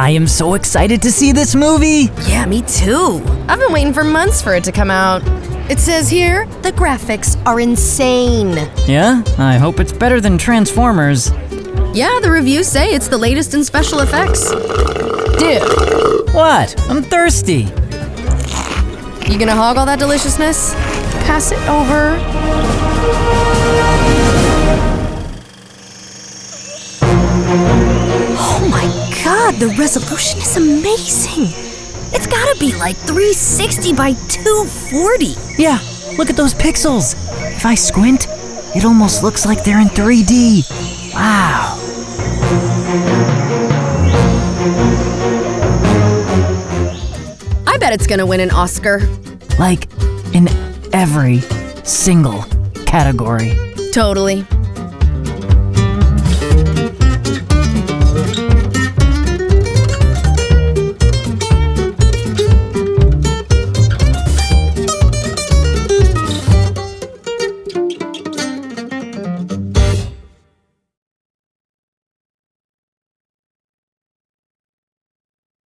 I am so excited to see this movie. Yeah, me too. I've been waiting for months for it to come out. It says here the graphics are insane. Yeah, I hope it's better than Transformers. Yeah, the reviews say it's the latest in special effects. Dude, what? I'm thirsty. You gonna hog all that deliciousness? Pass it over. My god, the resolution is amazing. It's gotta be like 360 by 240. Yeah, look at those pixels. If I squint, it almost looks like they're in 3D. Wow. I bet it's gonna win an Oscar. Like in every single category. Totally.